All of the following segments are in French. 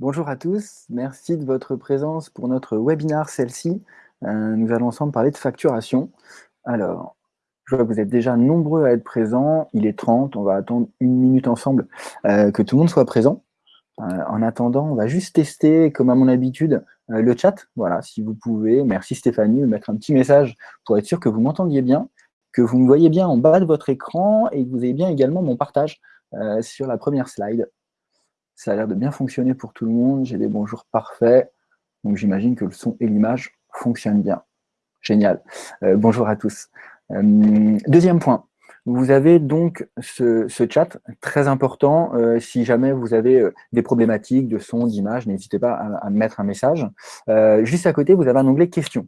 Bonjour à tous, merci de votre présence pour notre webinaire celle-ci. Euh, nous allons ensemble parler de facturation. Alors, je vois que vous êtes déjà nombreux à être présents, il est 30, on va attendre une minute ensemble euh, que tout le monde soit présent. Euh, en attendant, on va juste tester, comme à mon habitude, le chat. Voilà, si vous pouvez, merci Stéphanie, mettre un petit message pour être sûr que vous m'entendiez bien, que vous me voyez bien en bas de votre écran et que vous avez bien également mon partage sur la première slide. Ça a l'air de bien fonctionner pour tout le monde. J'ai des bonjours parfaits. Donc j'imagine que le son et l'image fonctionnent bien. Génial. Euh, bonjour à tous. Euh, deuxième point. Vous avez donc ce, chat très important. Euh, si jamais vous avez des problématiques de son, d'image, n'hésitez pas à, à, mettre un message. juste à côté, vous avez un onglet questions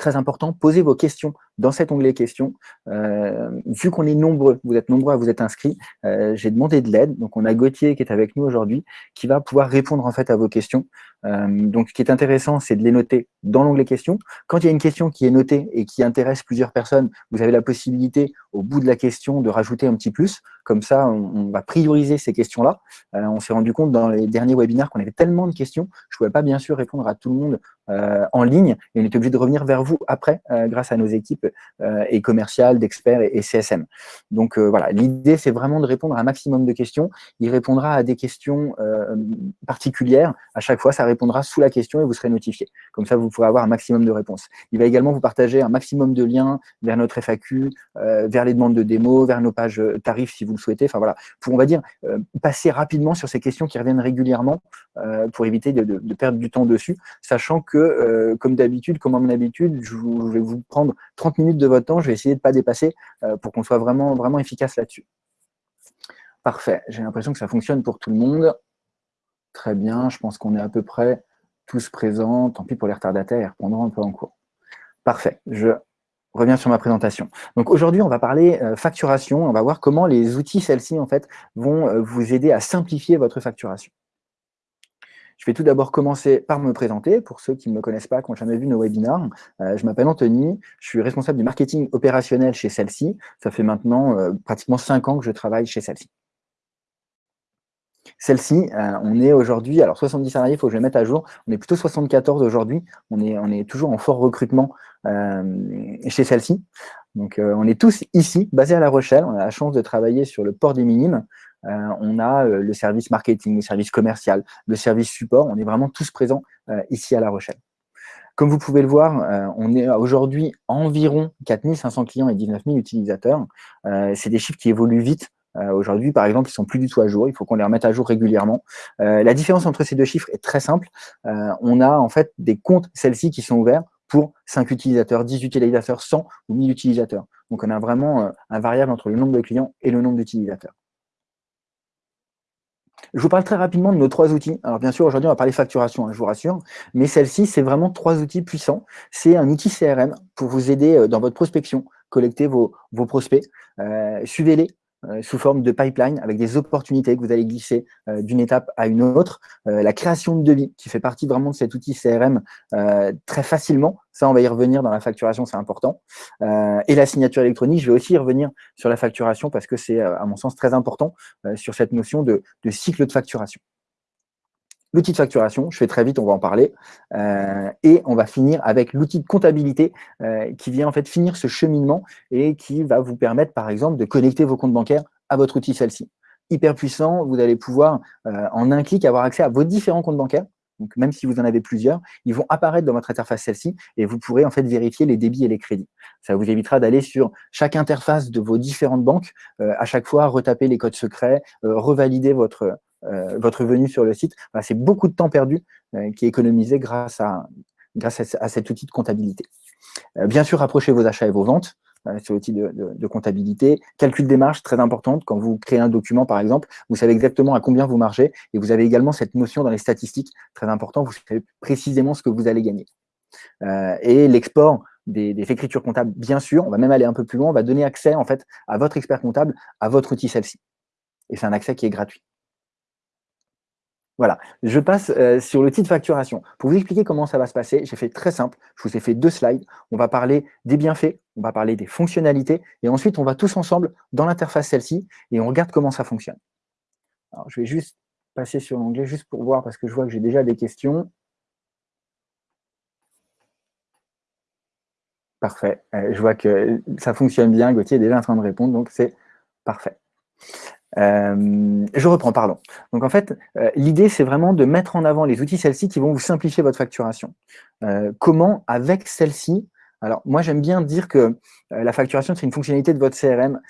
très important, posez vos questions dans cet onglet questions. Euh, vu qu'on est nombreux, vous êtes nombreux à vous être inscrits, euh, j'ai demandé de l'aide. Donc, on a Gauthier qui est avec nous aujourd'hui, qui va pouvoir répondre en fait à vos questions. Euh, donc, ce qui est intéressant, c'est de les noter dans l'onglet questions. Quand il y a une question qui est notée et qui intéresse plusieurs personnes, vous avez la possibilité, au bout de la question, de rajouter un petit plus. Comme ça, on, va prioriser ces questions-là. on s'est rendu compte dans les derniers webinaires qu'on avait tellement de questions, je ne pouvais pas bien sûr répondre à tout le monde en ligne et on était obligé de revenir vers vous après, grâce à nos équipes euh, et commercial, d'experts et, CSM. Donc euh, voilà, l'idée c'est vraiment de répondre à un maximum de questions. Il répondra à des questions euh, particulières. À chaque fois, ça répondra sous la question et vous serez notifié. Comme ça, vous pourrez avoir un maximum de réponses. Il va également vous partager un maximum de liens vers notre FAQ, vers les demandes de démo, vers nos pages tarifs si vous le souhaitez. Enfin voilà, pour on va dire passer rapidement sur ces questions qui reviennent régulièrement pour éviter de, perdre du temps dessus, sachant que, comme d'habitude, comme à mon habitude, je, vais vous prendre 30 minutes de votre temps, je vais essayer de ne pas dépasser euh, pour qu'on soit vraiment, efficace là-dessus. Parfait, j'ai l'impression que ça fonctionne pour tout le monde. Très bien, je pense qu'on est à peu près tous présents. Tant pis pour les retardataires, ils un peu en cours. Parfait, je reviens sur ma présentation. Donc aujourd'hui, on va parler euh, facturation. On va voir comment les outils, celles-ci, en fait, vont euh, vous aider à simplifier votre facturation. Je vais tout d'abord commencer par me présenter. Pour ceux qui ne me connaissent pas, qui n'ont jamais vu nos webinaires, euh, je m'appelle Anthony, je suis responsable du marketing opérationnel chez celle-ci. Ça fait maintenant euh, pratiquement cinq ans que je travaille chez celle-ci. Celle-ci, euh, on est aujourd'hui, alors 70 salariés, il faut que je les mette à jour, on est plutôt 74 aujourd'hui, on est, on est toujours en fort recrutement chez celle-ci. Donc on est tous ici, basés à La Rochelle, on a la chance de travailler sur le port des Minimes, euh, on a euh, le service marketing, le service commercial, le service support. On est vraiment tous présents euh, ici à La Rochelle. Comme vous pouvez le voir, on est aujourd'hui environ 4500 clients et 19 000 utilisateurs. C'est des chiffres qui évoluent vite. Aujourd'hui, par exemple, ils sont plus du tout à jour. Il faut qu'on les remette à jour régulièrement. la différence entre ces deux chiffres est très simple. on a en fait des comptes, celles-ci, qui sont ouverts pour 5 utilisateurs, 10 utilisateurs, 100 ou 1000 utilisateurs. Donc, on a vraiment un variable entre le nombre de clients et le nombre d'utilisateurs. Je vous parle très rapidement de nos trois outils. Alors bien sûr, aujourd'hui, on va parler facturation, hein, je vous rassure, mais celle-ci, c'est vraiment trois outils puissants. C'est un outil CRM pour vous aider euh, dans votre prospection, collecter vos, prospects, euh, suivez-les, sous forme de pipeline avec des opportunités que vous allez glisser euh, d'une étape à une autre. Euh, la création de devis qui fait partie vraiment de cet outil CRM très facilement. Ça, on va y revenir dans la facturation, c'est important. et la signature électronique, je vais aussi y revenir sur la facturation parce que c'est, à mon sens, très important sur cette notion de cycle de facturation l'outil de facturation, je fais très vite, on va en parler, euh, et on va finir avec l'outil de comptabilité euh, qui vient en fait finir ce cheminement et qui va vous permettre par exemple de connecter vos comptes bancaires à votre outil celle-ci. Hyper puissant, vous allez pouvoir euh, en un clic avoir accès à vos différents comptes bancaires, donc même si vous en avez plusieurs, ils vont apparaître dans votre interface celle-ci et vous pourrez en fait vérifier les débits et les crédits. Ça vous évitera d'aller sur chaque interface de vos différentes banques, à chaque fois retaper les codes secrets, revalider votre, votre venue sur le site. c'est beaucoup de temps perdu euh, qui est économisé grâce à, grâce à, cet outil de comptabilité. Euh, bien sûr, rapprochez vos achats et vos ventes sur l'outil de, comptabilité. Calcul des marges, très importante. Quand vous créez un document, par exemple, vous savez exactement à combien vous margez et vous avez également cette notion dans les statistiques, très important, vous savez précisément ce que vous allez gagner. et l'export des, des, écritures comptables, bien sûr, on va même aller un peu plus loin, on va donner accès en fait à votre expert comptable, à votre outil celle-ci. Et c'est un accès qui est gratuit. Voilà, je passe euh, sur l'outil de facturation. Pour vous expliquer comment ça va se passer, j'ai fait très simple. Je vous ai fait deux slides. On va parler des bienfaits, on va parler des fonctionnalités, et ensuite, on va tous ensemble dans l'interface celle-ci, et on regarde comment ça fonctionne. Je vais juste passer sur l'onglet juste pour voir, parce que je vois que j'ai déjà des questions. Parfait. Euh, je vois que ça fonctionne bien. Gauthier est déjà en train de répondre, donc c'est parfait. Euh, je reprends, pardon. Donc en fait, euh, l'idée, c'est vraiment de mettre en avant les outils celles-ci qui vont vous simplifier votre facturation. comment, avec celle-ci, alors moi j'aime bien dire que la facturation, c'est une fonctionnalité de votre CRM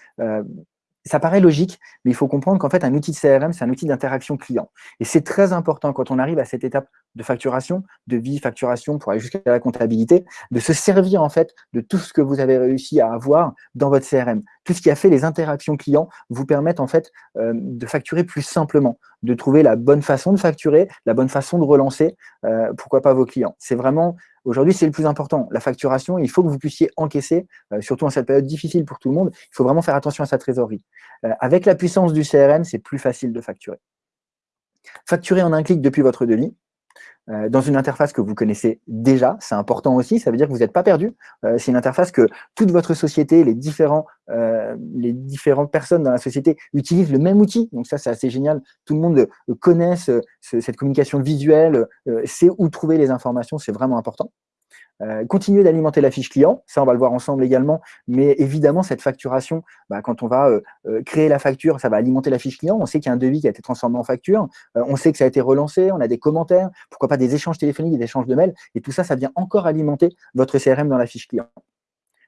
ça paraît logique, mais il faut comprendre qu'en fait, un outil de CRM, c'est un outil d'interaction client. Et c'est très important quand on arrive à cette étape de facturation, de vie, facturation, pour aller jusqu'à la comptabilité, de se servir en fait de tout ce que vous avez réussi à avoir dans votre CRM. Tout ce qui a fait les interactions clients vous permettent en fait euh, de facturer plus simplement, de trouver la bonne façon de facturer, la bonne façon de relancer, euh, pourquoi pas vos clients. C'est vraiment Aujourd'hui, c'est le plus important. La facturation, il faut que vous puissiez encaisser, euh, surtout en cette période difficile pour tout le monde. Il faut vraiment faire attention à sa trésorerie. Avec la puissance du CRM, c'est plus facile de facturer. Facturer en un clic depuis votre devis, euh, dans une interface que vous connaissez déjà, c'est important aussi, ça veut dire que vous n'êtes pas perdu. Euh, c'est une interface que toute votre société, les, différents, euh, les différentes personnes dans la société utilisent le même outil. Donc ça, c'est assez génial. Tout le monde connaît cette communication visuelle, sait où trouver les informations, c'est vraiment important. Euh, continuer d'alimenter la fiche client, ça on va le voir ensemble également, mais évidemment cette facturation, bah, quand on va euh, euh, créer la facture, ça va alimenter la fiche client, on sait qu'il y a un devis qui a été transformé en facture, on sait que ça a été relancé, on a des commentaires, pourquoi pas des échanges téléphoniques, des échanges de mails, et tout ça, ça vient encore alimenter votre CRM dans la fiche client.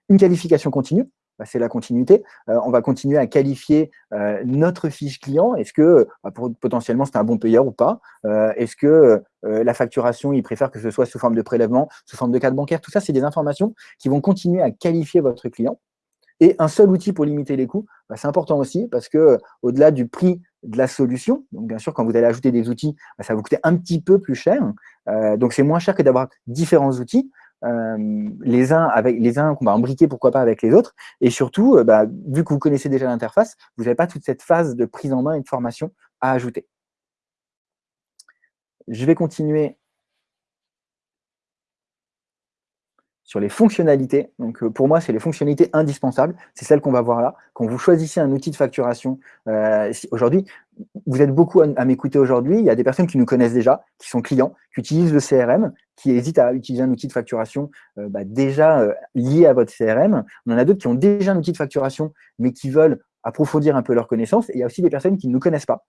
Une qualification continue, bah, c'est la continuité. Euh, on va continuer à qualifier euh, notre fiche client. Est-ce que bah, potentiellement c'est un bon payeur ou pas? Euh, Est-ce que la facturation, il préfère que ce soit sous forme de prélèvement, sous forme de carte bancaire? Tout ça, c'est des informations qui vont continuer à qualifier votre client. Et un seul outil pour limiter les coûts, bah, c'est important aussi parce que au-delà du prix de la solution, bien sûr, quand vous allez ajouter des outils, ça va vous coûter un petit peu plus cher. donc c'est moins cher que d'avoir différents outils. Euh, les uns avec les uns qu'on va embriquer pourquoi pas avec les autres. Et surtout euh, bah, vu que vous connaissez déjà l'interface vous n'avez pas toute cette phase de prise en main et de formation à ajouter. Je vais continuer sur les fonctionnalités. Donc, euh, pour moi, c'est les fonctionnalités indispensables. C'est celles qu'on va voir là. Quand vous choisissez un outil de facturation, euh, aujourd'hui, vous êtes beaucoup à, m'écouter aujourd'hui. Il y a des personnes qui nous connaissent déjà, qui sont clients, qui utilisent le CRM, qui hésitent à utiliser un outil de facturation euh, bah, déjà lié à votre CRM. On en a d'autres qui ont déjà un outil de facturation, mais qui veulent approfondir un peu leurs connaissances. Et il y a aussi des personnes qui ne nous connaissent pas,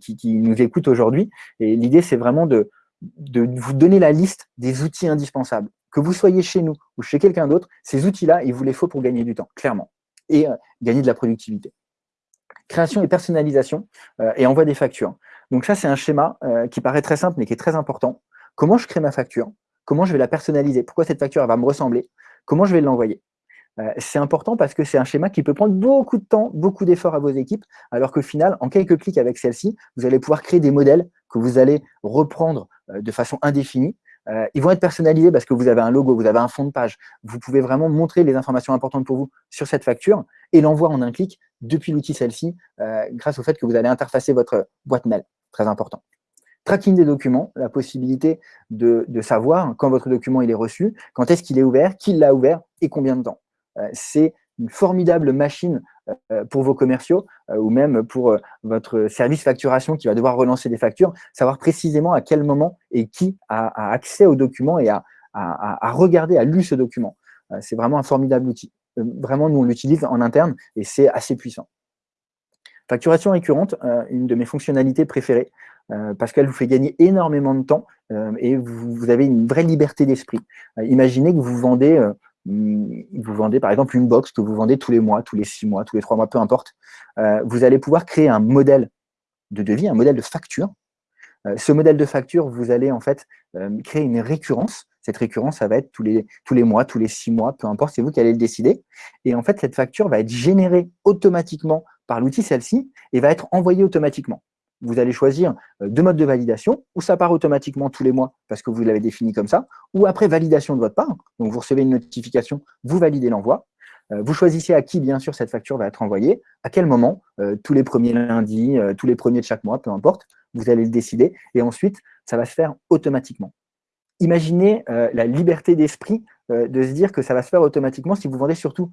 qui, nous écoutent aujourd'hui. Et l'idée, c'est vraiment de vous donner la liste des outils indispensables que vous soyez chez nous ou chez quelqu'un d'autre, ces outils-là, il vous les faut pour gagner du temps, clairement, et euh, gagner de la productivité. Création et personnalisation euh, et envoi des factures. Donc ça, c'est un schéma euh, qui paraît très simple, mais qui est très important. Comment je crée ma facture? Comment je vais la personnaliser? Pourquoi cette facture va me ressembler? Comment je vais l'envoyer? C'est important parce que c'est un schéma qui peut prendre beaucoup de temps, beaucoup d'efforts à vos équipes, alors qu'au final, en quelques clics avec celle-ci, vous allez pouvoir créer des modèles que vous allez reprendre de façon indéfinie euh, ils vont être personnalisés parce que vous avez un logo, vous avez un fond de page. Vous pouvez vraiment montrer les informations importantes pour vous sur cette facture et l'envoi en un clic depuis l'outil celle-ci euh, grâce au fait que vous allez interfacer votre boîte mail. Très important. Tracking des documents, la possibilité de, savoir quand votre document est reçu, quand est-ce qu'il est ouvert, qui l'a ouvert et combien de temps. Euh, c'est une formidable machine pour vos commerciaux euh, ou même pour euh, votre service facturation qui va devoir relancer des factures, savoir précisément à quel moment et qui a, accès au document et a, à regarder, à lu ce document. C'est vraiment un formidable outil. Vraiment, nous, on l'utilise en interne et c'est assez puissant. Facturation récurrente, une de mes fonctionnalités préférées, parce qu'elle vous fait gagner énormément de temps et vous, avez une vraie liberté d'esprit. imaginez que vous vendez vous vendez par exemple une box que vous vendez tous les mois, tous les six mois, tous les trois mois, peu importe, euh, vous allez pouvoir créer un modèle de devis, un modèle de facture. Euh, ce modèle de facture, vous allez en fait euh, créer une récurrence. Cette récurrence, ça va être tous les, tous les mois, tous les six mois, peu importe, c'est vous qui allez le décider. Et en fait, cette facture va être générée automatiquement par l'outil celle-ci et va être envoyée automatiquement vous allez choisir euh, deux modes de validation, où ça part automatiquement tous les mois parce que vous l'avez défini comme ça, ou après validation de votre part. Donc, vous recevez une notification, vous validez l'envoi. Euh, vous choisissez à qui, bien sûr, cette facture va être envoyée, à quel moment, euh, tous les premiers lundis, tous les premiers de chaque mois, peu importe, vous allez le décider. Et ensuite, ça va se faire automatiquement. imaginez la liberté d'esprit de se dire que ça va se faire automatiquement si vous vendez surtout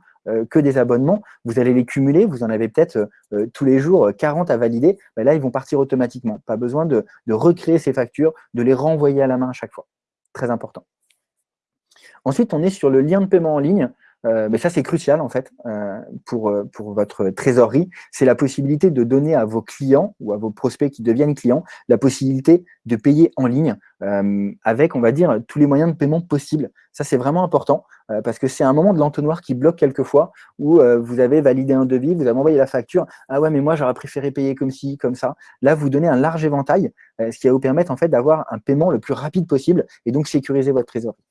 que des abonnements. Vous allez les cumuler, vous en avez peut-être tous les jours 40 à valider. Là, ils vont partir automatiquement. Pas besoin de recréer ces factures, de les renvoyer à la main à chaque fois. Très important. Ensuite, on est sur le lien de paiement en ligne. Euh, mais ça, c'est crucial en fait euh, pour, euh, pour votre trésorerie. C'est la possibilité de donner à vos clients ou à vos prospects qui deviennent clients la possibilité de payer en ligne avec, on va dire, tous les moyens de paiement possibles. Ça, c'est vraiment important parce que c'est un moment de l'entonnoir qui bloque quelquefois où vous avez validé un devis, vous avez envoyé la facture. Ah ouais, mais moi, j'aurais préféré payer comme ci, comme ça. Là, vous donnez un large éventail, ce qui va vous permettre en fait d'avoir un paiement le plus rapide possible et donc sécuriser votre trésorerie.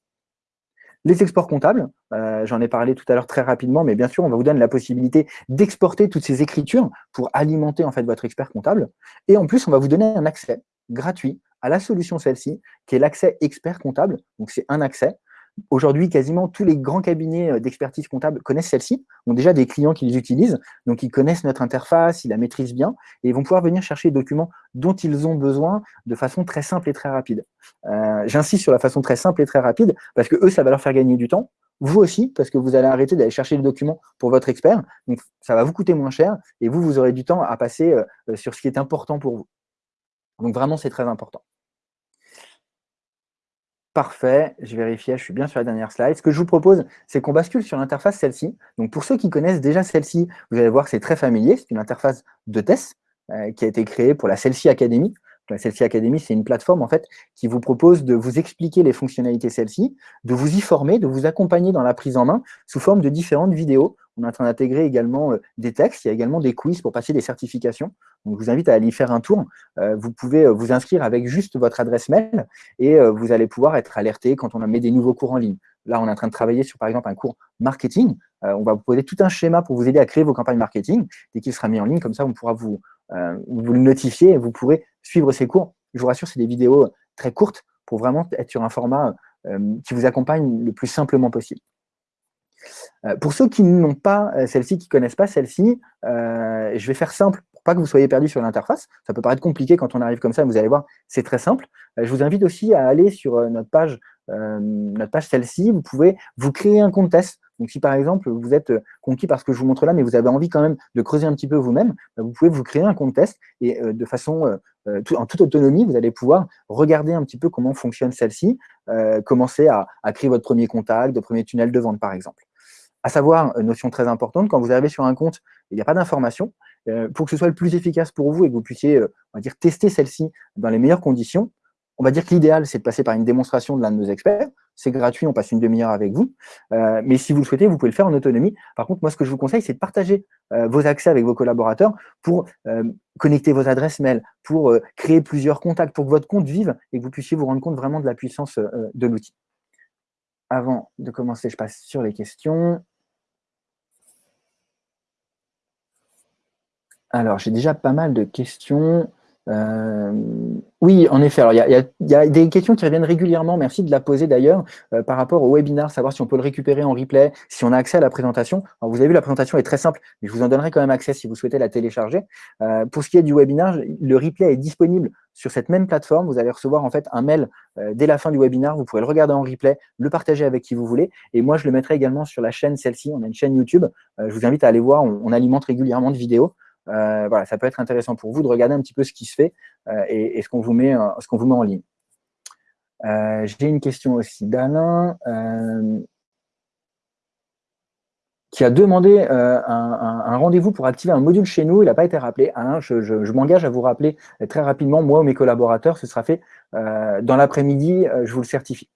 Les exports comptables, euh, j'en ai parlé tout à l'heure très rapidement, mais bien sûr, on va vous donner la possibilité d'exporter toutes ces écritures pour alimenter en fait votre expert comptable. Et en plus, on va vous donner un accès gratuit à la solution celle-ci, qui est l'accès expert comptable. Donc, c'est un accès Aujourd'hui, quasiment tous les grands cabinets euh, d'expertise comptable connaissent celle-ci, ont déjà des clients qui les utilisent, donc ils connaissent notre interface, ils la maîtrisent bien, et ils vont pouvoir venir chercher les documents dont ils ont besoin de façon très simple et très rapide. Euh, j'insiste sur la façon très simple et très rapide, parce que eux, ça va leur faire gagner du temps, vous aussi, parce que vous allez arrêter d'aller chercher les documents pour votre expert, donc ça va vous coûter moins cher, et vous, vous aurez du temps à passer euh, sur ce qui est important pour vous. Donc vraiment, c'est très important. Parfait, je vérifiais, je suis bien sur la dernière slide. Ce que je vous propose, c'est qu'on bascule sur l'interface celle-ci. Donc pour ceux qui connaissent déjà celle-ci, vous allez voir que c'est très familier, c'est une interface de test euh, qui a été créée pour la Celle-ci Academy. La Celle-ci Academy, c'est une plateforme en fait qui vous propose de vous expliquer les fonctionnalités celle-ci, de vous y former, de vous accompagner dans la prise en main sous forme de différentes vidéos on est en train d'intégrer également euh, des textes, il y a également des quiz pour passer des certifications. Donc, je vous invite à aller y faire un tour. Euh, vous pouvez euh, vous inscrire avec juste votre adresse mail et vous allez pouvoir être alerté quand on met des nouveaux cours en ligne. Là, on est en train de travailler sur, par exemple, un cours marketing. on va vous poser tout un schéma pour vous aider à créer vos campagnes marketing. Dès qu'il sera mis en ligne, comme ça, on pourra vous, vous le notifier et vous pourrez suivre ces cours. Je vous rassure, c'est des vidéos très courtes pour vraiment être sur un format qui vous accompagne le plus simplement possible. Euh, pour ceux qui n'ont pas euh, celle-ci, qui ne connaissent pas celle-ci, euh, je vais faire simple pour pas que vous soyez perdu sur l'interface. Ça peut paraître compliqué quand on arrive comme ça, mais vous allez voir, c'est très simple. je vous invite aussi à aller sur notre page, notre page celle-ci. Vous pouvez vous créer un compte test. Donc, si par exemple, vous êtes conquis par ce que je vous montre là, mais vous avez envie quand même de creuser un petit peu vous-même, bah, vous pouvez vous créer un compte test et de façon, en toute autonomie, vous allez pouvoir regarder un petit peu comment fonctionne celle-ci, commencer à, créer votre premier contact, de premier tunnel de vente, par exemple. À savoir, une notion très importante, quand vous arrivez sur un compte, il n'y a pas d'information, euh, pour que ce soit le plus efficace pour vous et que vous puissiez, euh, on va dire, tester celle-ci dans les meilleures conditions, on va dire que l'idéal, c'est de passer par une démonstration de l'un de nos experts. C'est gratuit, on passe une demi-heure avec vous. Euh, mais si vous le souhaitez, vous pouvez le faire en autonomie. Par contre, moi, ce que je vous conseille, c'est de partager vos accès avec vos collaborateurs pour connecter vos adresses mail, pour créer plusieurs contacts, pour que votre compte vive et que vous puissiez vous rendre compte vraiment de la puissance de l'outil. Avant de commencer, je passe sur les questions. Alors, j'ai déjà pas mal de questions. Euh, oui, en effet. Alors, il y, a, des questions qui reviennent régulièrement. Merci de la poser d'ailleurs euh, par rapport au webinar, savoir si on peut le récupérer en replay, si on a accès à la présentation. Vous avez vu, la présentation est très simple, mais je vous en donnerai quand même accès si vous souhaitez la télécharger. Euh, pour ce qui est du webinar, le replay est disponible sur cette même plateforme. Vous allez recevoir en fait un mail dès la fin du webinar. Vous pourrez le regarder en replay, le partager avec qui vous voulez. Et moi, je le mettrai également sur la chaîne celle-ci. On a une chaîne YouTube. je vous invite à aller voir. on alimente régulièrement de vidéos. Euh, voilà, ça peut être intéressant pour vous de regarder un petit peu ce qui se fait euh, et, ce qu'on vous, met, qu'on vous met en ligne. Euh, j'ai une question aussi d'Alain qui a demandé un, rendez-vous pour activer un module chez nous. Il n'a pas été rappelé. Alain, je, je m'engage à vous rappeler très rapidement, moi ou mes collaborateurs, ce sera fait dans l'après-midi, je vous le certifie.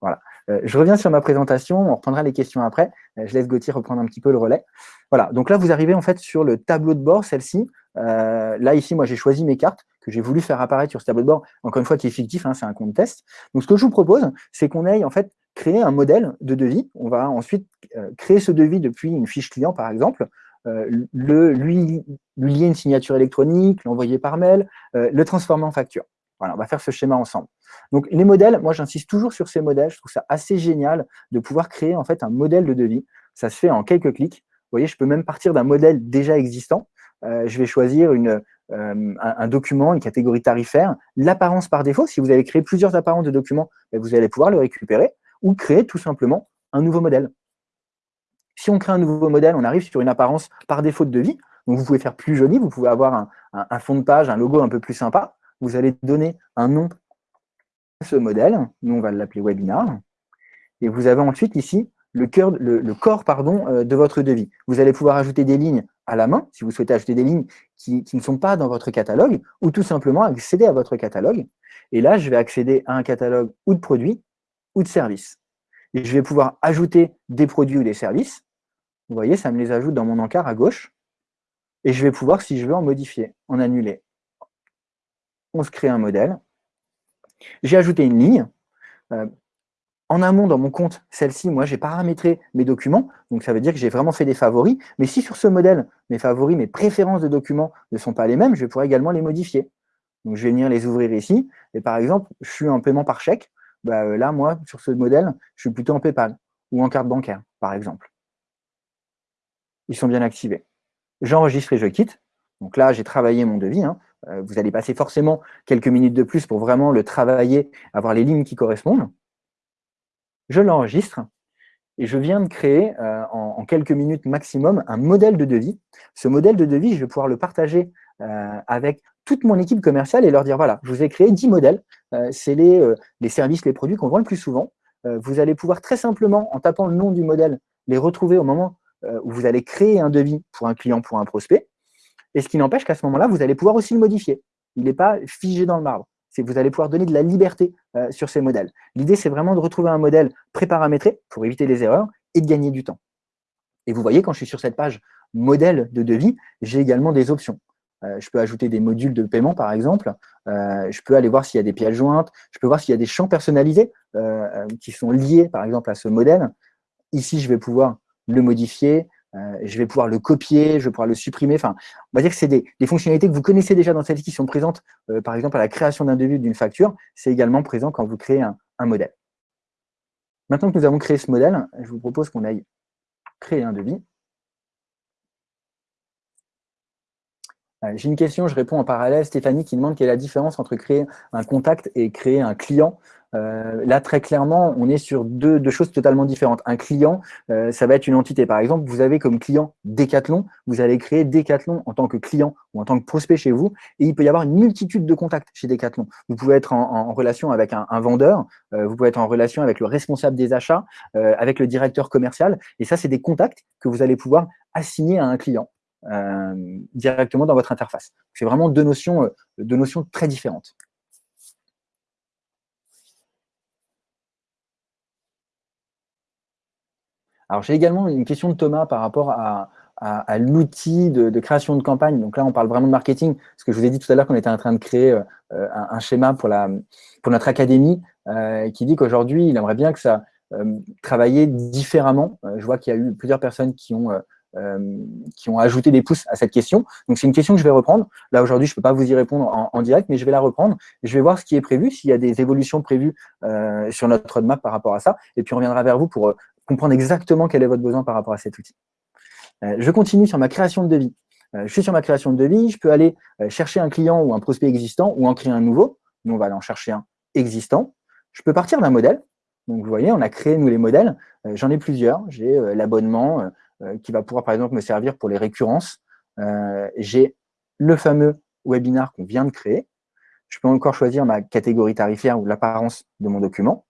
Voilà. Euh, je reviens sur ma présentation, on reprendra les questions après. Euh, je laisse Gauthier reprendre un petit peu le relais. Voilà, donc là, vous arrivez en fait sur le tableau de bord, celle-ci. Euh, là, ici, moi, j'ai choisi mes cartes que j'ai voulu faire apparaître sur ce tableau de bord, encore une fois, qui est fictif, hein, c'est un compte test. Donc, ce que je vous propose, c'est qu'on aille en fait créer un modèle de devis. On va ensuite créer ce devis depuis une fiche client, par exemple, le, lui, lui lier une signature électronique, l'envoyer par mail, le transformer en facture. Voilà, on va faire ce schéma ensemble. Donc, les modèles, moi, j'insiste toujours sur ces modèles. Je trouve ça assez génial de pouvoir créer en fait un modèle de devis. Ça se fait en quelques clics. Vous voyez, je peux même partir d'un modèle déjà existant. Euh, je vais choisir une, un, document, une catégorie tarifaire, l'apparence par défaut, si vous avez créé plusieurs apparences de documents, ben, vous allez pouvoir le récupérer ou créer tout simplement un nouveau modèle. Si on crée un nouveau modèle, on arrive sur une apparence par défaut de devis, vous pouvez faire plus joli, vous pouvez avoir un, fond de page, un logo un peu plus sympa, vous allez donner un nom à ce modèle, nous on va l'appeler webinar, et vous avez ensuite ici le, corps pardon, euh, de votre devis. Vous allez pouvoir ajouter des lignes à la main, si vous souhaitez ajouter des lignes qui, ne sont pas dans votre catalogue, ou tout simplement accéder à votre catalogue. Et là, je vais accéder à un catalogue ou de produits ou de services. Et je vais pouvoir ajouter des produits ou des services. Vous voyez, ça me les ajoute dans mon encart à gauche. Et je vais pouvoir, si je veux, en modifier, en annuler. On se crée un modèle. J'ai ajouté une ligne. Euh, en amont, dans mon compte, celle-ci, moi, j'ai paramétré mes documents. Donc, ça veut dire que j'ai vraiment fait des favoris. Mais si sur ce modèle, mes favoris, mes préférences de documents ne sont pas les mêmes, je pourrais également les modifier. Donc, je vais venir les ouvrir ici. Et par exemple, je suis en paiement par chèque. Bah, euh, là, moi, sur ce modèle, je suis plutôt en PayPal ou en carte bancaire, par exemple. Ils sont bien activés. J'enregistre et je quitte. Donc là, j'ai travaillé mon devis. Hein. Euh, vous allez passer forcément quelques minutes de plus pour vraiment le travailler, avoir les lignes qui correspondent je l'enregistre et je viens de créer euh, en, quelques minutes maximum un modèle de devis. Ce modèle de devis, je vais pouvoir le partager euh, avec toute mon équipe commerciale et leur dire, voilà, je vous ai créé 10 modèles, c'est les, services, les produits qu'on vend le plus souvent. vous allez pouvoir très simplement, en tapant le nom du modèle, les retrouver au moment où vous allez créer un devis pour un client, pour un prospect. Et ce qui n'empêche qu'à ce moment-là, vous allez pouvoir aussi le modifier. Il n'est pas figé dans le marbre c'est vous allez pouvoir donner de la liberté euh, sur ces modèles. L'idée, c'est vraiment de retrouver un modèle préparamétré pour éviter les erreurs et de gagner du temps. Et vous voyez, quand je suis sur cette page modèle de devis, j'ai également des options. Euh, je peux ajouter des modules de paiement, par exemple. Euh, je peux aller voir s'il y a des pièces jointes. Je peux voir s'il y a des champs personnalisés qui sont liés, par exemple, à ce modèle. Ici, je vais pouvoir le modifier, euh, je vais pouvoir le copier, je vais pouvoir le supprimer. Enfin, on va dire que c'est des, fonctionnalités que vous connaissez déjà dans celles qui sont présentes, euh, par exemple, à la création d'un devis d'une facture. C'est également présent quand vous créez un, modèle. Maintenant que nous avons créé ce modèle, je vous propose qu'on aille créer un devis. Euh, j'ai une question, je réponds en parallèle. Stéphanie qui demande quelle est la différence entre créer un contact et créer un client. Euh, là, très clairement, on est sur deux, choses totalement différentes. Un client, euh, ça va être une entité. Par exemple, vous avez comme client Decathlon, vous allez créer Decathlon en tant que client ou en tant que prospect chez vous, et il peut y avoir une multitude de contacts chez Decathlon. Vous pouvez être en, relation avec un, vendeur, euh, vous pouvez être en relation avec le responsable des achats, avec le directeur commercial, et ça, c'est des contacts que vous allez pouvoir assigner à un client. Directement dans votre interface. C'est vraiment deux notions, deux notions très différentes. Alors, j'ai également une question de Thomas par rapport à, l'outil de, création de campagne. Donc là, on parle vraiment de marketing, parce que je vous ai dit tout à l'heure qu'on était en train de créer euh, un, schéma pour, notre académie, euh, qui dit qu'aujourd'hui, il aimerait bien que ça euh, travaillait différemment. je vois qu'il y a eu plusieurs personnes qui ont, qui ont ajouté des pouces à cette question. Donc, c'est une question que je vais reprendre. Là, aujourd'hui, je ne peux pas vous y répondre en, direct, mais je vais la reprendre. Je vais voir ce qui est prévu, s'il y a des évolutions prévues sur notre roadmap par rapport à ça. Et puis, on reviendra vers vous pour comprendre exactement quel est votre besoin par rapport à cet outil. Euh, je continue sur ma création de devis. Euh, je suis sur ma création de devis, je peux aller euh, chercher un client ou un prospect existant ou en créer un nouveau. Nous, on va aller en chercher un existant. Je peux partir d'un modèle. Donc, vous voyez, on a créé, nous, les modèles. J'en ai plusieurs. J'ai l'abonnement qui va pouvoir, par exemple, me servir pour les récurrences. J'ai le fameux webinar qu'on vient de créer. Je peux encore choisir ma catégorie tarifaire ou l'apparence de mon document.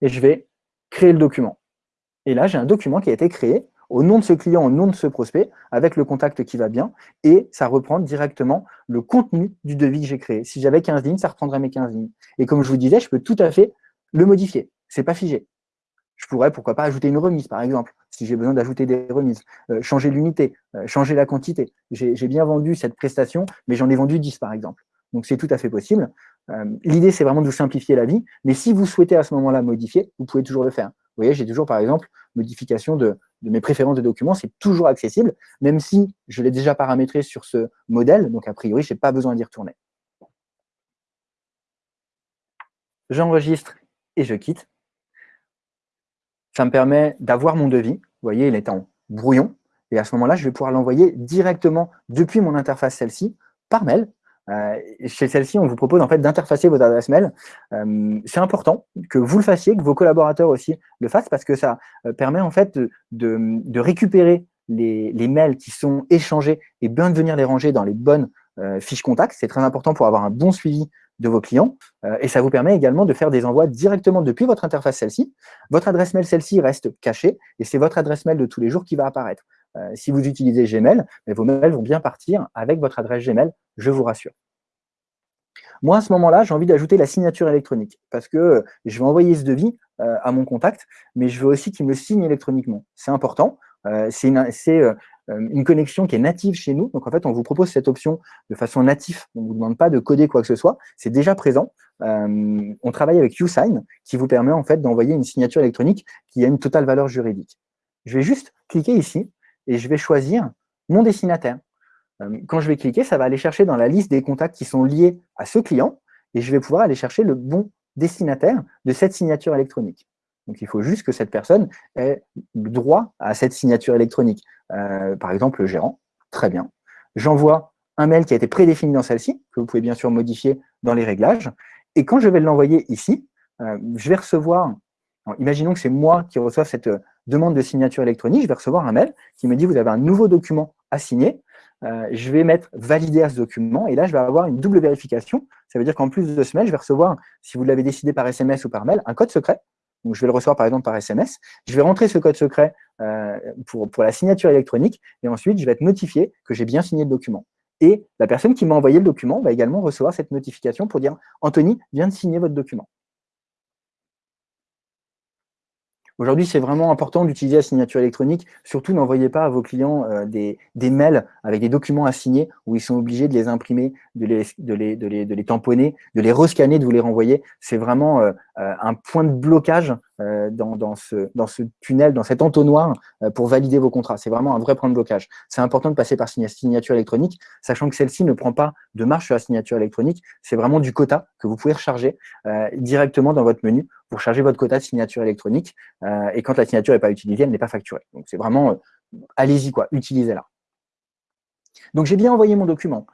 Et je vais créer le document. Et là, j'ai un document qui a été créé au nom de ce client, au nom de ce prospect, avec le contact qui va bien, et ça reprend directement le contenu du devis que j'ai créé. Si j'avais 15 lignes, ça reprendrait mes 15 lignes. Et comme je vous disais, je peux tout à fait le modifier. C'est pas figé. Je pourrais, pourquoi pas, ajouter une remise, par exemple, si j'ai besoin d'ajouter des remises, euh, changer l'unité, euh, changer la quantité. J'ai bien vendu cette prestation, mais j'en ai vendu 10, par exemple. Donc, c'est tout à fait possible. Euh, l'idée, c'est vraiment de vous simplifier la vie, mais si vous souhaitez à ce moment-là modifier, vous pouvez toujours le faire. Vous voyez, j'ai toujours, par exemple, modification de, mes préférences de documents, c'est toujours accessible, même si je l'ai déjà paramétré sur ce modèle, donc a priori, je n'ai pas besoin d'y retourner. J'enregistre et je quitte. Ça me permet d'avoir mon devis. Vous voyez, il est en brouillon. Et à ce moment-là, je vais pouvoir l'envoyer directement depuis mon interface celle-ci par mail. chez celle-ci, on vous propose en fait d'interfacer votre adresse mail. c'est important que vous le fassiez, que vos collaborateurs aussi le fassent, parce que ça permet en fait de, récupérer les, les, mails qui sont échangés et bien de venir les ranger dans les bonnes fiches contacts. C'est très important pour avoir un bon suivi de vos clients. Euh, et ça vous permet également de faire des envois directement depuis votre interface celle-ci. Votre adresse mail, celle-ci, reste cachée et c'est votre adresse mail de tous les jours qui va apparaître. Euh, si vous utilisez Gmail, vos mails vont bien partir avec votre adresse Gmail, je vous rassure. Moi, à ce moment-là, j'ai envie d'ajouter la signature électronique parce que euh, je vais envoyer ce devis à mon contact, mais je veux aussi qu'il me signe électroniquement. C'est important. c'est une connexion qui est native chez nous. Donc, en fait, on vous propose cette option de façon native. On ne vous demande pas de coder quoi que ce soit. C'est déjà présent. Euh, on travaille avec YouSign qui vous permet en fait d'envoyer une signature électronique qui a une totale valeur juridique. Je vais juste cliquer ici et je vais choisir mon destinataire. Euh, quand je vais cliquer, ça va aller chercher dans la liste des contacts qui sont liés à ce client et je vais pouvoir aller chercher le bon destinataire de cette signature électronique. Donc, il faut juste que cette personne ait droit à cette signature électronique. Euh, par exemple, le gérant, très bien. J'envoie un mail qui a été prédéfini dans celle-ci, que vous pouvez bien sûr modifier dans les réglages. Et quand je vais l'envoyer ici, euh, je vais recevoir, imaginons que c'est moi qui reçois cette euh, demande de signature électronique, je vais recevoir un mail qui me dit vous avez un nouveau document à signer. je vais mettre valider à ce document et là, je vais avoir une double vérification. Ça veut dire qu'en plus de ce mail, je vais recevoir, si vous l'avez décidé par SMS ou par mail, un code secret donc, je vais le recevoir par exemple par SMS. Je vais rentrer ce code secret euh, pour, pour la signature électronique et ensuite, je vais être notifié que j'ai bien signé le document. Et la personne qui m'a envoyé le document va également recevoir cette notification pour dire « Anthony vient de signer votre document ». Aujourd'hui, c'est vraiment important d'utiliser la signature électronique. Surtout, n'envoyez pas à vos clients euh, des, mails avec des documents à signer où ils sont obligés de les imprimer, de les, de les, de les, de les tamponner, de les rescanner, de vous les renvoyer. C'est vraiment euh, euh, un point de blocage euh, dans, dans, ce, dans ce tunnel, dans cet entonnoir euh, pour valider vos contrats. C'est vraiment un vrai point de blocage. C'est important de passer par signature électronique, sachant que celle-ci ne prend pas de marche sur la signature électronique. C'est vraiment du quota que vous pouvez recharger euh, directement dans votre menu pour charger votre quota de signature électronique. et quand la signature n'est pas utilisée, elle n'est pas facturée. Donc, c'est vraiment, allez-y, quoi, utilisez-la. Donc, j'ai bien envoyé mon document.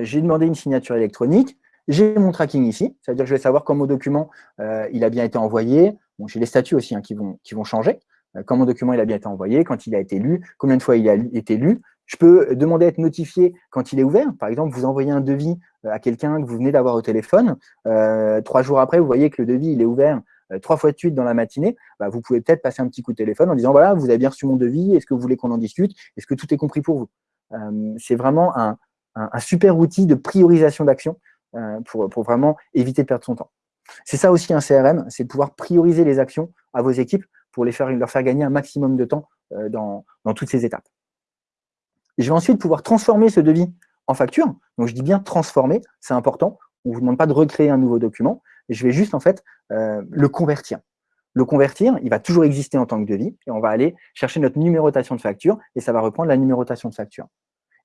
j'ai demandé une signature électronique. J'ai mon tracking ici, c'est-à-dire que je vais savoir quand mon document il a bien été envoyé, j'ai les statuts aussi hein, qui, vont, qui vont changer. Euh, quand mon document il a bien été envoyé, quand il a été lu, combien de fois il a été lu. Je peux demander à être notifié quand il est ouvert. Par exemple, vous envoyez un devis euh, à quelqu'un que vous venez d'avoir au téléphone. Euh, trois jours après, vous voyez que le devis il est ouvert trois fois de suite dans la matinée. Bah, vous pouvez peut-être passer un petit coup de téléphone en disant voilà, vous avez bien reçu mon devis. Est-ce que vous voulez qu'on en discute Est-ce que tout est compris pour vous? C'est vraiment un, super outil de priorisation d'action pour, pour vraiment éviter de perdre son temps. C'est ça aussi un CRM, c'est pouvoir prioriser les actions à vos équipes pour les faire, leur faire gagner un maximum de temps euh, dans, toutes ces étapes. je vais ensuite pouvoir transformer ce devis en facture. Donc, je dis bien transformer, c'est important. On ne vous demande pas de recréer un nouveau document. Je vais juste, en fait, euh, le convertir. Le convertir, il va toujours exister en tant que devis. Et on va aller chercher notre numérotation de facture et ça va reprendre la numérotation de facture.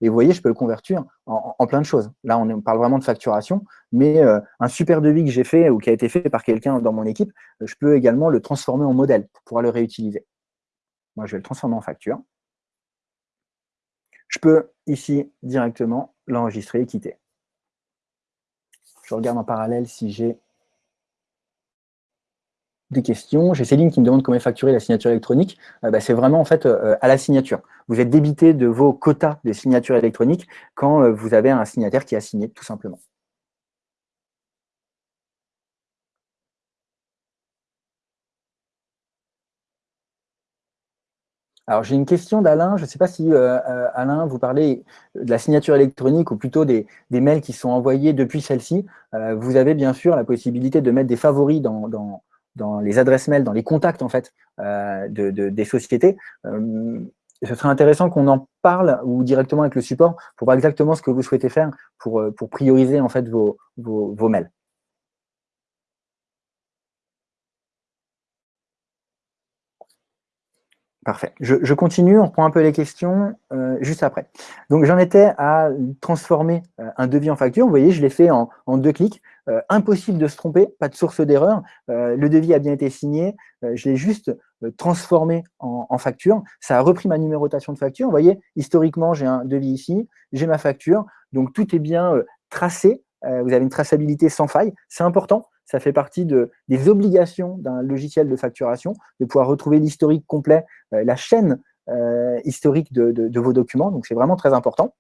Et vous voyez, je peux le convertir en, plein de choses. Là, on, parle vraiment de facturation, mais euh, un super devis que j'ai fait ou qui a été fait par quelqu'un dans mon équipe, euh, je peux également le transformer en modèle pour pouvoir le réutiliser. Moi, je vais le transformer en facture. Je peux ici directement l'enregistrer et quitter. Je regarde en parallèle si j'ai des questions. J'ai Céline qui me demande comment facturer la signature électronique. Euh, bah, c'est vraiment en fait euh, à la signature. Vous êtes débité de vos quotas de signature électronique quand euh, vous avez un signataire qui a signé, tout simplement. Alors, j'ai une question d'Alain. Je ne sais pas si, Alain, vous parlez de la signature électronique ou plutôt des, mails qui sont envoyés depuis celle-ci. vous avez bien sûr la possibilité de mettre des favoris dans les adresses mail, dans les contacts en fait euh, de, des sociétés. Euh, ce serait intéressant qu'on en parle ou directement avec le support pour voir exactement ce que vous souhaitez faire pour, euh, pour prioriser en fait vos, vos, mails. Parfait. Je, continue, on reprend un peu les questions juste après. Donc, j'en étais à transformer un devis en facture. Vous voyez, je l'ai fait en, deux clics. Euh, impossible de se tromper, pas de source d'erreur. Euh, le devis a bien été signé. Euh, je l'ai juste transformé en, facture. Ça a repris ma numérotation de facture. Vous voyez, historiquement, j'ai un devis ici, j'ai ma facture. Donc, tout est bien tracé. vous avez une traçabilité sans faille. C'est important. Ça fait partie de, des obligations d'un logiciel de facturation, de pouvoir retrouver l'historique complet, la chaîne historique de, vos documents. Donc, c'est vraiment très important.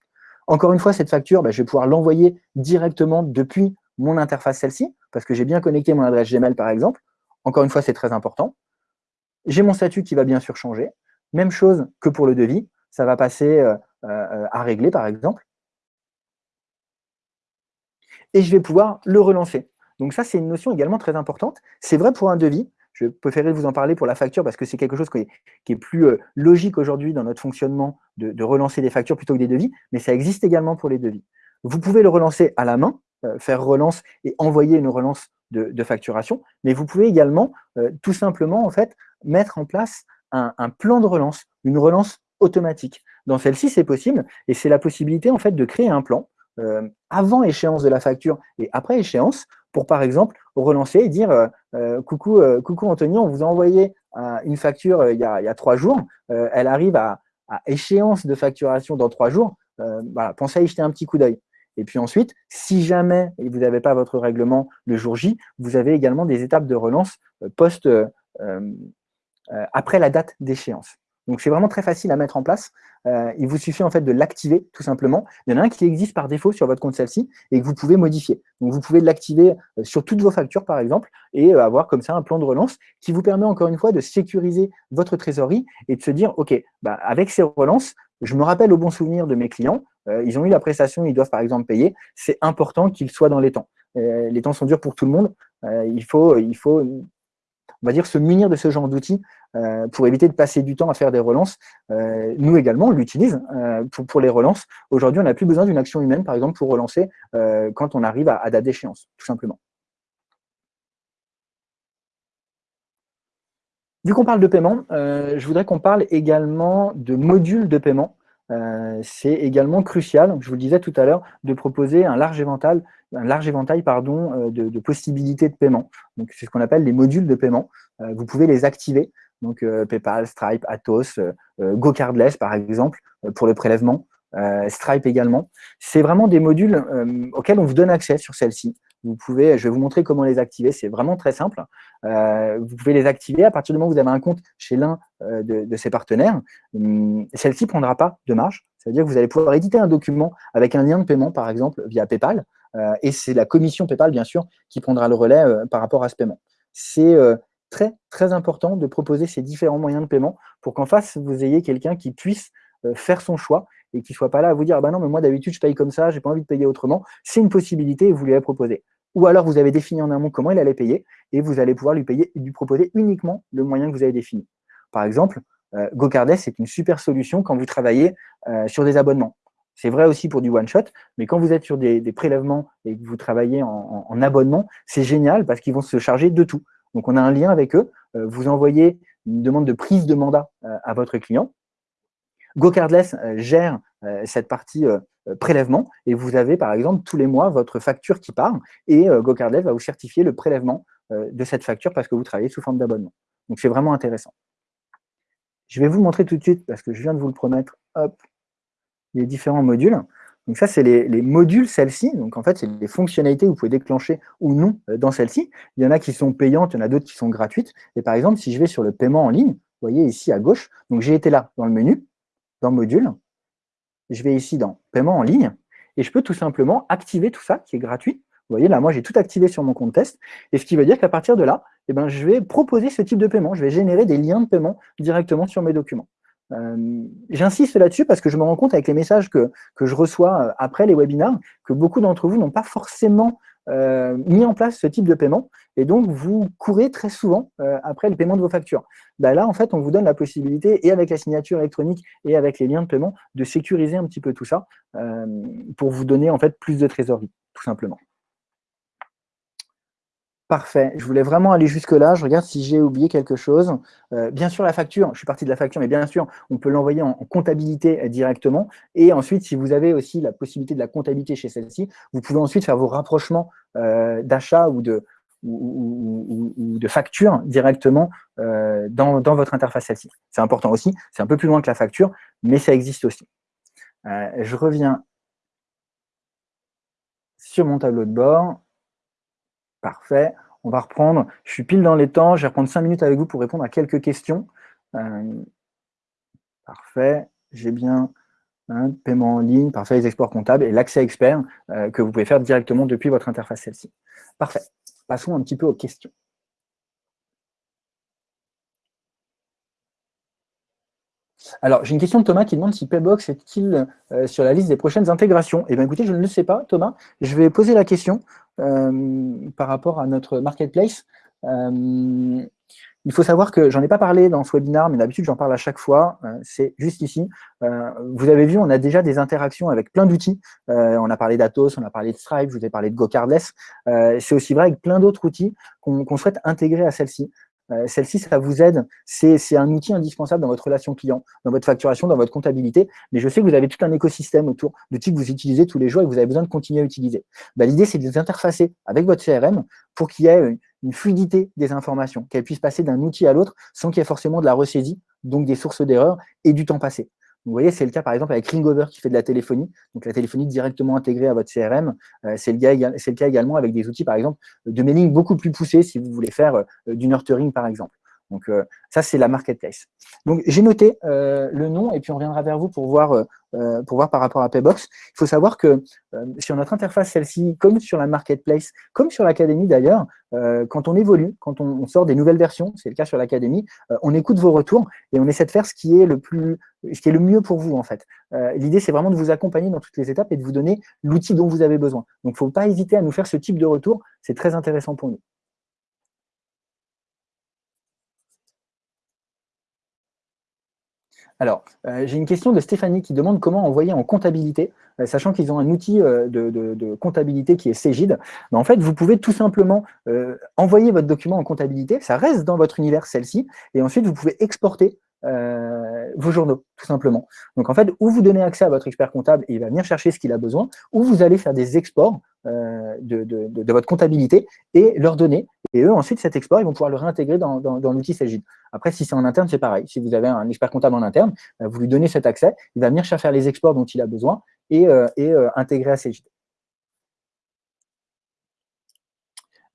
Encore une fois, cette facture, bah, je vais pouvoir l'envoyer directement depuis mon interface celle-ci, parce que j'ai bien connecté mon adresse Gmail, par exemple. Encore une fois, c'est très important. J'ai mon statut qui va bien sûr changer. Même chose que pour le devis. Ça va passer euh, euh, à régler, par exemple. Et je vais pouvoir le relancer. Donc ça, c'est une notion également très importante. C'est vrai pour un devis. Je préférerais vous en parler pour la facture parce que c'est quelque chose qui est, plus euh, logique aujourd'hui dans notre fonctionnement de, relancer des factures plutôt que des devis, mais ça existe également pour les devis. Vous pouvez le relancer à la main, faire relance et envoyer une relance de, facturation, mais vous pouvez également euh, tout simplement en fait mettre en place un, plan de relance, une relance automatique. Dans celle-ci, c'est possible et c'est la possibilité en fait de créer un plan avant échéance de la facture et après échéance pour par exemple relancer et dire euh, coucou, euh, coucou Anthony, on vous a envoyé euh, une facture il y, a, trois jours, elle arrive à, échéance de facturation dans trois jours, pensez à y jeter un petit coup d'œil. Et puis ensuite, si jamais vous n'avez pas votre règlement le jour J, vous avez également des étapes de relance post après la date d'échéance. Donc c'est vraiment très facile à mettre en place. Euh, il vous suffit en fait de l'activer tout simplement. Il y en a un qui existe par défaut sur votre compte celle-ci et que vous pouvez modifier. Donc vous pouvez l'activer euh, sur toutes vos factures par exemple et euh, avoir comme ça un plan de relance qui vous permet encore une fois de sécuriser votre trésorerie et de se dire ok, bah, avec ces relances, je me rappelle au bon souvenir de mes clients, ils ont eu la prestation, ils doivent par exemple payer, c'est important qu'ils soient dans les temps. les temps sont durs pour tout le monde, il faut, il faut on va dire, se munir de ce genre d'outils euh, pour éviter de passer du temps à faire des relances. Euh, nous également, on l'utilise euh, pour, les relances. Aujourd'hui, on n'a plus besoin d'une action humaine, par exemple, pour relancer quand on arrive à, date d'échéance, tout simplement. Vu qu'on parle de paiement, je voudrais qu'on parle également de modules de paiement. C'est également crucial, je vous le disais tout à l'heure, de proposer un large éventail, pardon, de, possibilités de paiement. C'est ce qu'on appelle les modules de paiement. vous pouvez les activer euh, PayPal, Stripe, Atos, euh, euh, GoCardless par exemple pour le prélèvement, Stripe également. C'est vraiment des modules auxquels on vous donne accès sur celle-ci. Vous pouvez, je vais vous montrer comment les activer, c'est vraiment très simple. vous pouvez les activer à partir du moment où vous avez un compte chez l'un de, ces partenaires. Hum, celle-ci ne prendra pas de marge, c'est-à-dire que vous allez pouvoir éditer un document avec un lien de paiement, par exemple, via PayPal, et c'est la commission PayPal, bien sûr, qui prendra le relais par rapport à ce paiement. C'est très, très important de proposer ces différents moyens de paiement pour qu'en face, vous ayez quelqu'un qui puisse euh, faire son choix et qui ne soit pas là à vous dire ah bah non, mais moi d'habitude je paye comme ça, j'ai pas envie de payer autrement. C'est une possibilité et vous lui avez proposé. Ou alors vous avez défini en amont comment il allait payer et vous allez pouvoir lui payer lui proposer uniquement le moyen que vous avez défini. Par exemple, euh, c'est une super solution quand vous travaillez euh, sur des abonnements. C'est vrai aussi pour du one-shot, mais quand vous êtes sur des, prélèvements et que vous travaillez en abonnement, c'est génial parce qu'ils vont se charger de tout. Donc, on a un lien avec eux. Euh, vous envoyez une demande de prise de mandat à votre client. GoCardless gère cette partie prélèvement et vous avez, par exemple, tous les mois, votre facture qui part et GoCardless va vous certifier le prélèvement de cette facture parce que vous travaillez sous forme d'abonnement. Donc, c'est vraiment intéressant. Je vais vous montrer tout de suite, parce que je viens de vous le promettre, hop, les différents modules. Donc ça, c'est les, modules celles-ci. Donc en fait, c'est les fonctionnalités que vous pouvez déclencher ou non euh, dans celle-ci. Il y en a qui sont payantes, il y en a d'autres qui sont gratuites. Et par exemple, si je vais sur le paiement en ligne, vous voyez ici à gauche, donc j'ai été là dans le menu, dans module, je vais ici dans paiement en ligne, et je peux tout simplement activer tout ça qui est gratuit. Vous voyez là, moi j'ai tout activé sur mon compte test, et ce qui veut dire qu'à partir de là, eh ben, je vais proposer ce type de paiement, je vais générer des liens de paiement directement sur mes documents. Euh, j'insiste là-dessus parce que je me rends compte avec les messages que, que je reçois euh, après les webinars que beaucoup d'entre vous n'ont pas forcément euh, mis en place ce type de paiement et donc vous courez très souvent après le paiement de vos factures. Ben là, en fait, on vous donne la possibilité, et avec la signature électronique et avec les liens de paiement, de sécuriser un petit peu tout ça pour vous donner en fait plus de trésorerie, tout simplement. Parfait. Je voulais vraiment aller jusque-là. Je regarde si j'ai oublié quelque chose. Euh, bien sûr, la facture, je suis parti de la facture, mais bien sûr, on peut l'envoyer en, comptabilité euh, directement. Et ensuite, si vous avez aussi la possibilité de la comptabilité chez celle-ci, vous pouvez ensuite faire vos rapprochements euh, d'achat ou de, ou, de facture directement dans, votre interface celle-ci. C'est important aussi, c'est un peu plus loin que la facture, mais ça existe aussi. je reviens sur mon tableau de bord. Parfait. On va reprendre. Je suis pile dans les temps. Je vais reprendre cinq minutes avec vous pour répondre à quelques questions. parfait. J'ai bien un paiement en ligne, parfait, les exports comptables et l'accès expert euh, que vous pouvez faire directement depuis votre interface celle-ci. Parfait. Passons un petit peu aux questions. Alors, j'ai une question de Thomas qui demande si Paybox est-il euh, sur la liste des prochaines intégrations. Eh bien, écoutez, je ne le sais pas, Thomas. Je vais poser la question euh, par rapport à notre marketplace. Il faut savoir que j'en ai pas parlé dans ce webinaire, mais d'habitude j'en parle à chaque fois, euh, c'est juste ici. Euh, vous avez vu, on a déjà des interactions avec plein d'outils. Euh, on a parlé d'Atos, on a parlé de Stripe, je vous ai parlé de GoCardless. c'est aussi vrai avec plein d'autres outils qu'on souhaite intégrer à celle-ci. Celle-ci, ça vous aide. C'est un outil indispensable dans votre relation client, dans votre facturation, dans votre comptabilité. Mais je sais que vous avez tout un écosystème autour d'outils que vous utilisez tous les jours et que vous avez besoin de continuer à utiliser. Bah, l'idée, c'est de les interfacer avec votre CRM pour qu'il y ait une fluidité des informations, qu'elles puissent passer d'un outil à l'autre sans qu'il y ait forcément de la ressaisie, donc des sources d'erreurs et du temps passé. Vous voyez, c'est le cas par exemple avec Ringover qui fait de la téléphonie, donc la téléphonie directement intégrée à votre CRM. Euh, c'est le, cas également avec des outils par exemple de mailing beaucoup plus poussés si vous voulez faire euh, du nurturing par exemple. Donc euh, ça, c'est la marketplace. Donc j'ai noté euh, le nom et puis on reviendra vers vous pour voir, euh, pour voir par rapport à Paybox. Il faut savoir que sur notre interface, celle-ci, comme sur la marketplace, comme sur l'académie d'ailleurs, quand on évolue, quand on, sort des nouvelles versions, c'est le cas sur l'académie, on écoute vos retours et on essaie de faire ce qui est le plus, ce qui est le mieux pour vous en fait. L'idée, c'est vraiment de vous accompagner dans toutes les étapes et de vous donner l'outil dont vous avez besoin. Donc, il ne faut pas hésiter à nous faire ce type de retour. C'est très intéressant pour nous. Alors, euh, j'ai une question de Stéphanie qui demande comment envoyer en comptabilité, euh, sachant qu'ils ont un outil euh, de, comptabilité qui est Cégide. En fait, vous pouvez tout simplement envoyer votre document en comptabilité, ça reste dans votre univers celle-ci, et ensuite vous pouvez exporter vos journaux, tout simplement. Donc en fait, ou vous donnez accès à votre expert comptable et il va venir chercher ce qu'il a besoin, ou vous allez faire des exports de, votre comptabilité et leur donner. Et eux, ensuite, cet export, ils vont pouvoir le réintégrer dans, l'outil Cégide. Après, si c'est en interne, c'est pareil. Si vous avez un expert comptable en interne, euh, vous lui donnez cet accès, il va venir faire les exports dont il a besoin et, euh, euh, intégrer à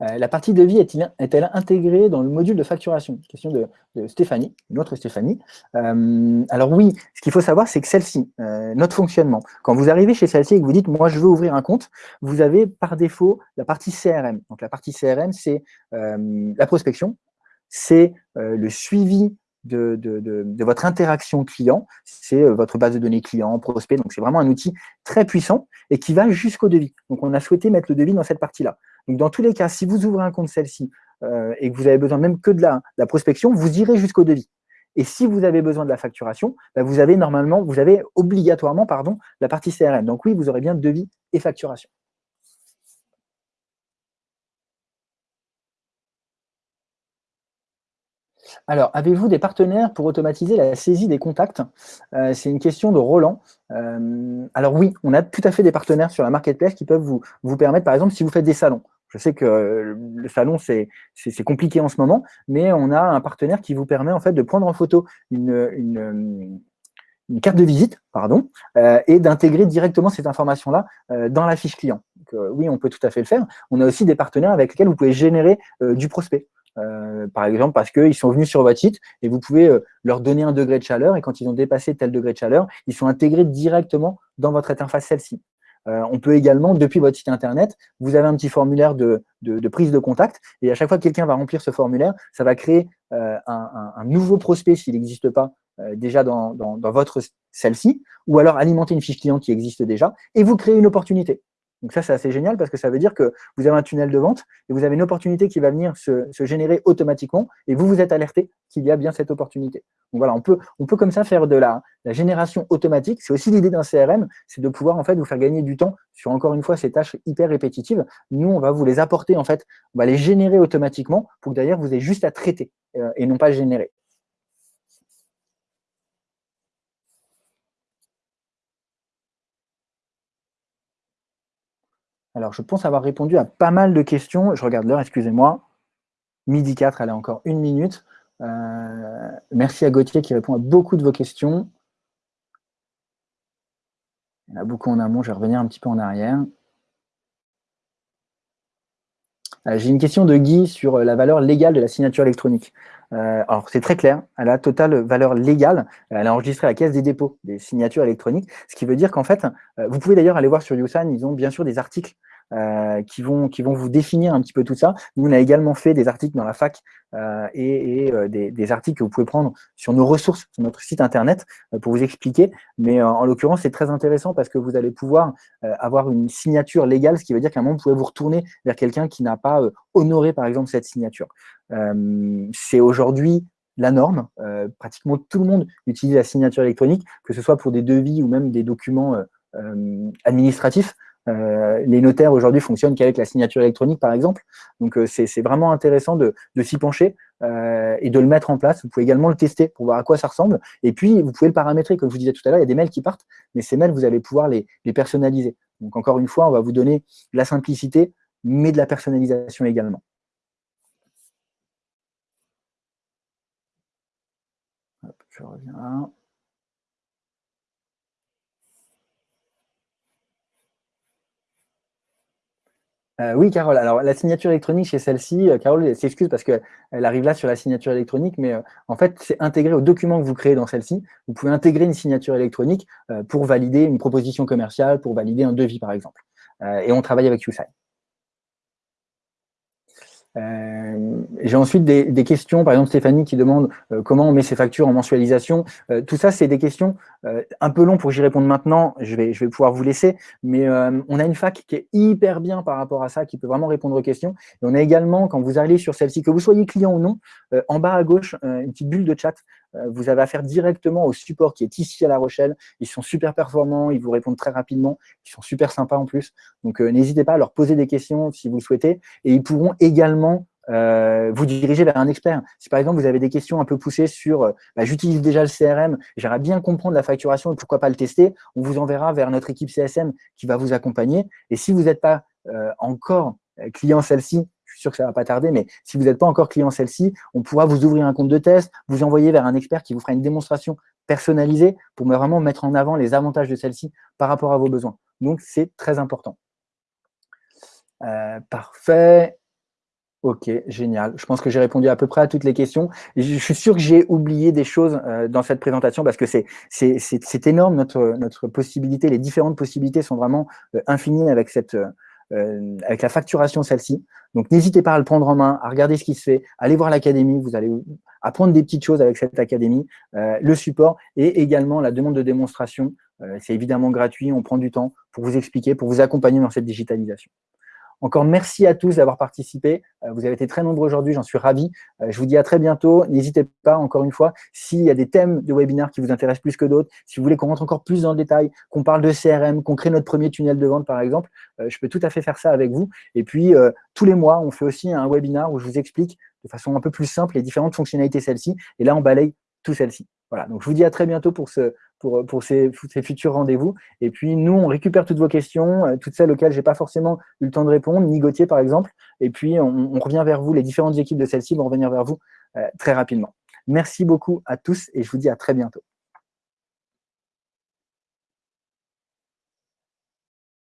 Cegid. la partie devis est-elle intégrée dans le module de facturation? Question de, Stéphanie, une autre Stéphanie. alors oui, ce qu'il faut savoir, c'est que celle-ci, notre fonctionnement, quand vous arrivez chez celle-ci et que vous dites « moi, je veux ouvrir un compte », vous avez par défaut la partie CRM. Donc la partie CRM, c'est la prospection, c'est euh, le suivi de, votre interaction client, c'est euh, votre base de données client, prospect, donc c'est vraiment un outil très puissant et qui va jusqu'au devis. Donc on a souhaité mettre le devis dans cette partie-là. Donc dans tous les cas, si vous ouvrez un compte celle-ci euh, et que vous avez besoin même que de la, prospection, vous irez jusqu'au devis. Et si vous avez besoin de la facturation, bah, vous avez normalement, vous avez obligatoirement pardon, la partie CRM. Donc oui, vous aurez bien devis et facturation. Alors, avez-vous des partenaires pour automatiser la saisie des contacts? Euh, C'est une question de Roland. Euh, alors oui, on a tout à fait des partenaires sur la marketplace qui peuvent vous, vous permettre, par exemple, si vous faites des salons. Je sais que le salon, c'est compliqué en ce moment, mais on a un partenaire qui vous permet en fait de prendre en photo une, carte de visite pardon, euh, et d'intégrer directement cette information-là dans la fiche client. oui, on peut tout à fait le faire. On a aussi des partenaires avec lesquels vous pouvez générer du prospect. Euh, par exemple, parce qu'ils sont venus sur votre site et vous pouvez euh, leur donner un degré de chaleur et quand ils ont dépassé tel degré de chaleur, ils sont intégrés directement dans votre interface celle-ci. Euh, on peut également, depuis votre site internet, vous avez un petit formulaire de, prise de contact et à chaque fois que quelqu'un va remplir ce formulaire, ça va créer un, nouveau prospect s'il n'existe pas déjà dans, dans votre celle-ci ou alors alimenter une fiche client qui existe déjà et vous créez une opportunité. Donc ça, c'est assez génial parce que ça veut dire que vous avez un tunnel de vente et vous avez une opportunité qui va venir se, générer automatiquement et vous vous êtes alerté qu'il y a bien cette opportunité. Donc voilà, on peut, on peut comme ça faire de la, génération automatique. C'est aussi l'idée d'un CRM, c'est de pouvoir en fait vous faire gagner du temps sur encore une fois ces tâches hyper répétitives. Nous, on va vous les apporter en fait, on va les générer automatiquement pour que d'ailleurs vous ayez juste à traiter euh, et non pas générer. Alors, je pense avoir répondu à pas mal de questions. Je regarde l'heure, excusez-moi. Midi 4, elle a encore une minute. Euh, merci à Gauthier qui répond à beaucoup de vos questions. Il y en a beaucoup en amont, je vais revenir un petit peu en arrière. Euh, j'ai une question de Guy sur euh, la valeur légale de la signature électronique. Alors, c'est très clair, elle a totale valeur légale. Elle a enregistré la caisse des dépôts des signatures électroniques, ce qui veut dire qu'en fait, vous pouvez d'ailleurs aller voir sur YouSign, ils ont bien sûr des articles euh, qui, vont, qui vont vous définir un petit peu tout ça. Nous, on a également fait des articles dans la fac euh, et, euh, des, articles que vous pouvez prendre sur nos ressources, sur notre site internet, pour vous expliquer. Mais en l'occurrence, c'est très intéressant parce que vous allez pouvoir avoir une signature légale, ce qui veut dire qu'à un moment, vous pouvez vous retourner vers quelqu'un qui n'a pas honoré, par exemple, cette signature. c'est aujourd'hui la norme. Pratiquement tout le monde utilise la signature électronique, que ce soit pour des devis ou même des documents administratifs. Euh, les notaires aujourd'hui fonctionnent qu'avec la signature électronique, par exemple. Donc, euh, c'est vraiment intéressant de, s'y pencher euh, et de le mettre en place. Vous pouvez également le tester pour voir à quoi ça ressemble. Et puis, vous pouvez le paramétrer. Comme je vous disais tout à l'heure, il y a des mails qui partent, mais ces mails, vous allez pouvoir les, personnaliser. Donc, encore une fois, on va vous donner de la simplicité, mais de la personnalisation également. je reviens Euh, oui, Carole. Alors, la signature électronique chez celle-ci, euh, Carole s'excuse parce qu'elle arrive là sur la signature électronique, mais euh, en fait, c'est intégré au document que vous créez dans celle-ci. Vous pouvez intégrer une signature électronique pour valider une proposition commerciale, pour valider un devis, par exemple. et on travaille avec YouSign. Euh, j'ai ensuite des, questions, par exemple Stéphanie qui demande euh, comment on met ses factures en mensualisation. Euh, tout ça, c'est des questions un peu longues pour que j'y réponde maintenant. Je vais, je vais pouvoir vous laisser, mais on a une fac qui est hyper bien par rapport à ça, qui peut vraiment répondre aux questions. Et on a également, quand vous allez sur celle-ci, que vous soyez client ou non, en bas à gauche, une petite bulle de chat. Vous avez affaire directement au support qui est ici à La Rochelle. Ils sont super performants, ils vous répondent très rapidement, ils sont super sympas en plus. Donc, n'hésitez pas à leur poser des questions si vous le souhaitez. Et ils pourront également euh, vous diriger vers un expert. Si par exemple vous avez des questions un peu poussées sur euh, bah, j'utilise déjà le CRM, j'aimerais bien comprendre la facturation et pourquoi pas le tester, on vous enverra vers notre équipe CSM qui va vous accompagner. Et si vous n'êtes pas euh, encore client celle-ci, suis sûr que ça va pas tarder, mais si vous n'êtes pas encore client celle-ci, on pourra vous ouvrir un compte de test, vous envoyer vers un expert qui vous fera une démonstration personnalisée pour vraiment mettre en avant les avantages de celle-ci par rapport à vos besoins. Donc, c'est très important. parfait. Ok, génial. Je pense que j'ai répondu à peu près à toutes les questions. Je suis sûr que j'ai oublié des choses euh, dans cette présentation parce que c'est énorme notre, notre possibilité. Les différentes possibilités sont vraiment euh, infinies avec, cette, euh, avec la facturation celle-ci. Donc, n'hésitez pas à le prendre en main, à regarder ce qui se fait, allez voir l'académie, vous allez apprendre des petites choses avec cette académie, le support et également la demande de démonstration. c'est évidemment gratuit, on prend du temps pour vous expliquer, pour vous accompagner dans cette digitalisation. Encore merci à tous d'avoir participé. Euh, vous avez été très nombreux aujourd'hui, j'en suis ravi. Euh, je vous dis à très bientôt. N'hésitez pas, encore une fois, s'il y a des thèmes de webinaire qui vous intéressent plus que d'autres, si vous voulez qu'on rentre encore plus dans le détail, qu'on parle de CRM, qu'on crée notre premier tunnel de vente, par exemple, euh, je peux tout à fait faire ça avec vous. Et puis, tous les mois, on fait aussi un webinaire où je vous explique de façon un peu plus simple les différentes fonctionnalités celles-ci. Et là, on balaye tout celles-ci. Voilà, donc je vous dis à très bientôt pour, ce, pour, pour ces, futurs rendez-vous. Et puis, nous, on récupère toutes vos questions, euh, toutes celles auxquelles je n'ai pas forcément eu le temps de répondre, ni Gauthier, par exemple. Et puis, on, revient vers vous, les différentes équipes de celles-ci vont revenir vers vous euh, très rapidement. Merci beaucoup à tous et je vous dis à très bientôt.